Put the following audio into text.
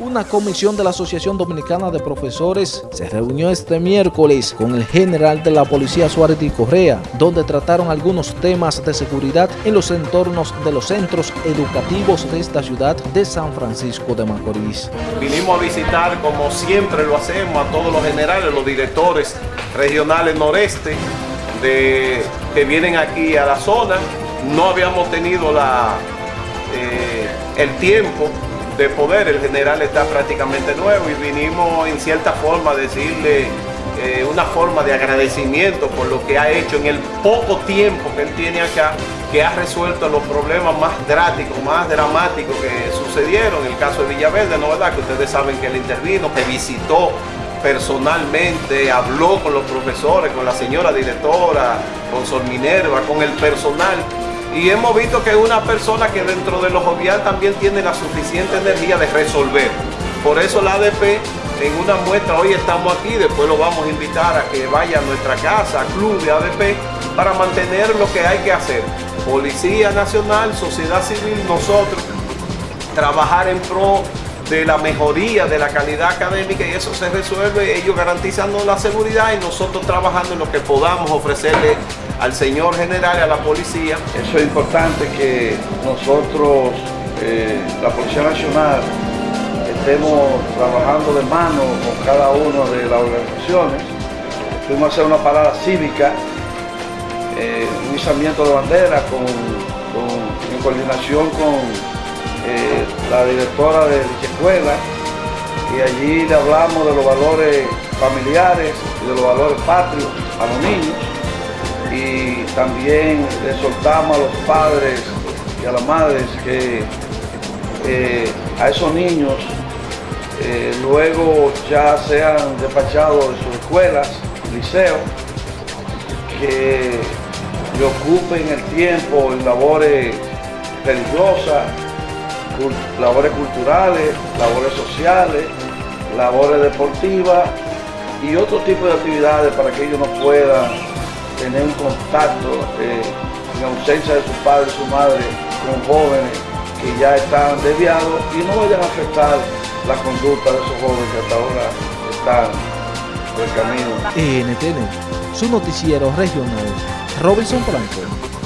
Una comisión de la Asociación Dominicana de Profesores se reunió este miércoles con el general de la Policía Suárez y Correa, donde trataron algunos temas de seguridad en los entornos de los centros educativos de esta ciudad de San Francisco de Macorís. Vinimos a visitar, como siempre lo hacemos, a todos los generales, los directores regionales noreste de, que vienen aquí a la zona. No habíamos tenido la, eh, el tiempo de poder. El general está prácticamente nuevo y vinimos en cierta forma a decirle eh, una forma de agradecimiento por lo que ha hecho en el poco tiempo que él tiene acá, que ha resuelto los problemas más drásticos, más dramáticos que sucedieron. El caso de Villaverde, ¿no verdad? Que ustedes saben que él intervino, que visitó personalmente, habló con los profesores, con la señora directora, con Sol Minerva, con el personal y hemos visto que es una persona que dentro de los jovial también tiene la suficiente energía de resolver. Por eso la ADP en una muestra, hoy estamos aquí, después lo vamos a invitar a que vaya a nuestra casa, club de ADP, para mantener lo que hay que hacer. Policía Nacional, sociedad civil, nosotros, trabajar en pro de la mejoría de la calidad académica y eso se resuelve ellos garantizando la seguridad y nosotros trabajando en lo que podamos ofrecerle al señor general y a la policía. Eso es importante que nosotros, eh, la Policía Nacional, estemos trabajando de mano con cada una de las organizaciones. Fuimos a hacer una parada cívica, eh, un izamiento de bandera con, en coordinación con eh, la directora de dicha escuela y allí le hablamos de los valores familiares y de los valores patrios a los niños y también le soltamos a los padres y a las madres que eh, a esos niños eh, luego ya sean despachados de sus escuelas, liceos, que le ocupen el tiempo en labores religiosas, labores culturales, labores sociales, labores deportivas y otro tipo de actividades para que ellos no puedan tener un contacto eh, en ausencia de su padre y su madre con jóvenes que ya están desviados y no vayan a afectar la conducta de esos jóvenes que hasta ahora están por el camino. NTN, su noticiero regional, Robinson Franco.